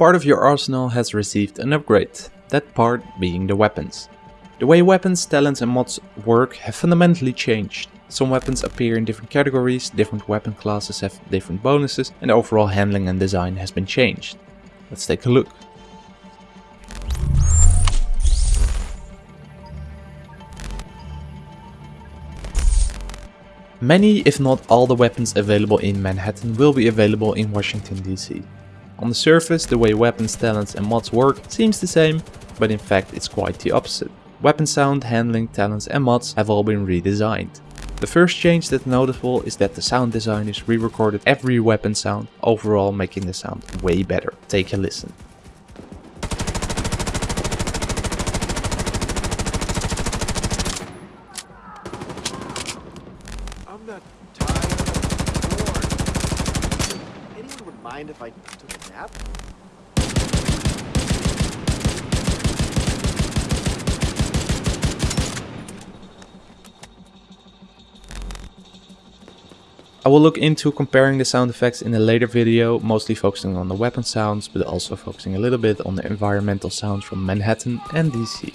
part of your arsenal has received an upgrade, that part being the weapons. The way weapons, talents and mods work have fundamentally changed. Some weapons appear in different categories, different weapon classes have different bonuses and overall handling and design has been changed. Let's take a look. Many, if not all the weapons available in Manhattan will be available in Washington DC. On the surface, the way weapons, talents and mods work seems the same, but in fact it's quite the opposite. Weapon sound, handling, talents and mods have all been redesigned. The first change that's noticeable is that the sound designers re-recorded every weapon sound, overall making the sound way better. Take a listen. I'm not tired of bored. Anyone would mind if I took a nap? I will look into comparing the sound effects in a later video, mostly focusing on the weapon sounds, but also focusing a little bit on the environmental sounds from Manhattan and DC.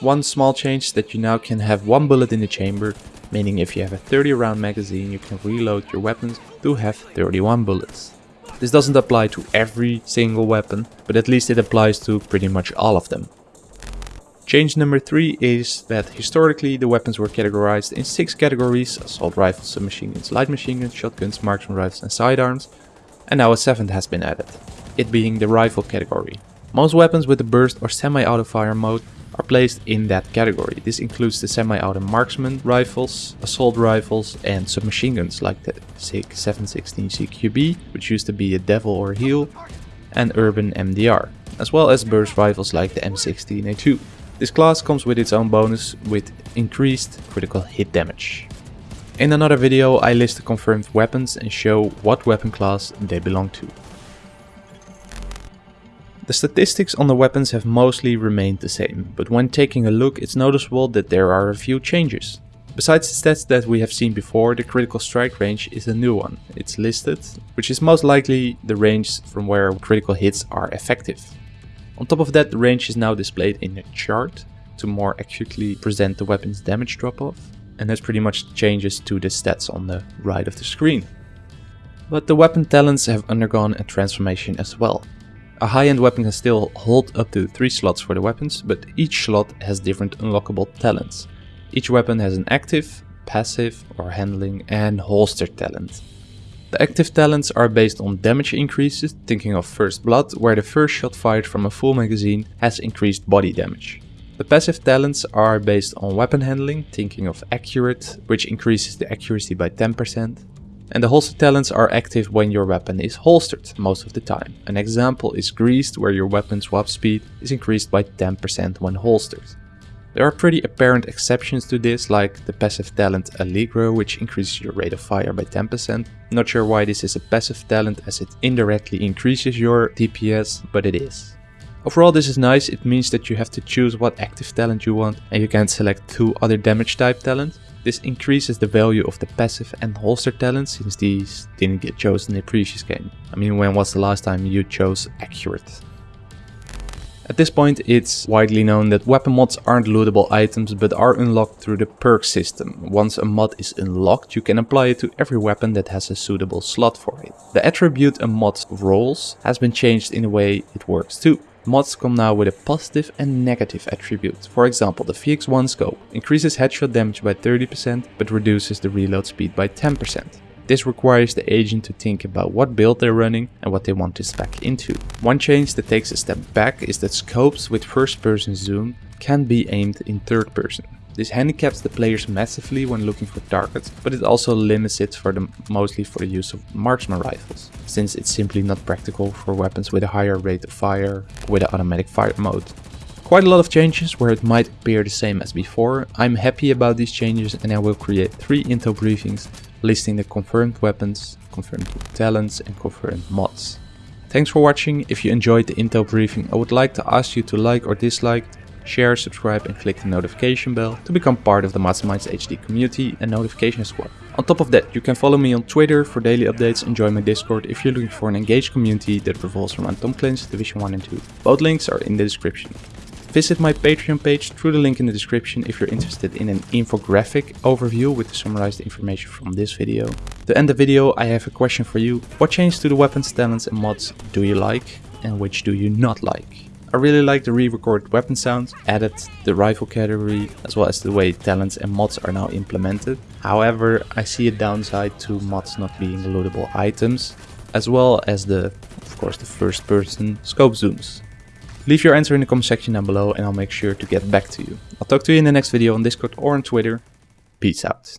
One small change that you now can have one bullet in the chamber, meaning if you have a 30 round magazine you can reload your weapons to have 31 bullets. This doesn't apply to every single weapon, but at least it applies to pretty much all of them. Change number 3 is that historically the weapons were categorized in 6 categories, assault rifles, submachine guns, light machine guns, shotguns, marksman rifles and sidearms, and now a 7th has been added, it being the rifle category. Most weapons with the burst or semi-auto fire mode are placed in that category. This includes the semi-auto marksman rifles, assault rifles and submachine guns like the SIG 716 CQB, which used to be a Devil or Heel, and Urban MDR, as well as burst rifles like the M16A2. This class comes with its own bonus with increased critical hit damage. In another video I list the confirmed weapons and show what weapon class they belong to. The statistics on the weapons have mostly remained the same, but when taking a look it's noticeable that there are a few changes. Besides the stats that we have seen before, the critical strike range is a new one. It's listed, which is most likely the range from where critical hits are effective. On top of that, the range is now displayed in a chart to more accurately present the weapon's damage drop-off, and that pretty much changes to the stats on the right of the screen. But the weapon talents have undergone a transformation as well. A high-end weapon can still hold up to 3 slots for the weapons, but each slot has different unlockable talents. Each weapon has an active, passive or handling and holster talent. The active talents are based on damage increases, thinking of First Blood, where the first shot fired from a full magazine has increased body damage. The passive talents are based on weapon handling, thinking of Accurate, which increases the accuracy by 10%. And the holster talents are active when your weapon is holstered, most of the time. An example is Greased, where your weapon swap speed is increased by 10% when holstered. There are pretty apparent exceptions to this, like the passive talent Allegro, which increases your rate of fire by 10%. Not sure why this is a passive talent as it indirectly increases your DPS, but it is. Overall this is nice, it means that you have to choose what active talent you want and you can select two other damage type talents. This increases the value of the passive and holster talents since these didn't get chosen in the previous game. I mean when was the last time you chose accurate? At this point it's widely known that weapon mods aren't lootable items but are unlocked through the perk system. Once a mod is unlocked you can apply it to every weapon that has a suitable slot for it. The attribute a mod rolls has been changed in the way it works too. Mods come now with a positive and negative attribute. For example, the VX1 scope increases headshot damage by 30% but reduces the reload speed by 10%. This requires the agent to think about what build they're running and what they want to spec into. One change that takes a step back is that scopes with first person zoom can be aimed in third person. This handicaps the players massively when looking for targets, but it also limits it for them mostly for the use of marksman rifles, since it's simply not practical for weapons with a higher rate of fire with an automatic fire mode. Quite a lot of changes where it might appear the same as before. I'm happy about these changes and I will create 3 intel briefings listing the confirmed weapons, confirmed talents and confirmed mods. Thanks for watching, if you enjoyed the intel briefing I would like to ask you to like or dislike share, subscribe and click the notification bell to become part of the Masterminds HD community and notification squad. On top of that, you can follow me on Twitter for daily updates and join my Discord if you're looking for an engaged community that revolves around Tom Clancy's Division 1 and 2. Both links are in the description. Visit my Patreon page through the link in the description if you're interested in an infographic overview with the summarized information from this video. To end the video, I have a question for you. What changes to the weapons, talents and mods do you like and which do you not like? I really like the re-recorded weapon sounds, added the rifle category, as well as the way talents and mods are now implemented. However, I see a downside to mods not being lootable items, as well as the, of course, the first person scope zooms. Leave your answer in the comment section down below and I'll make sure to get back to you. I'll talk to you in the next video on Discord or on Twitter. Peace out.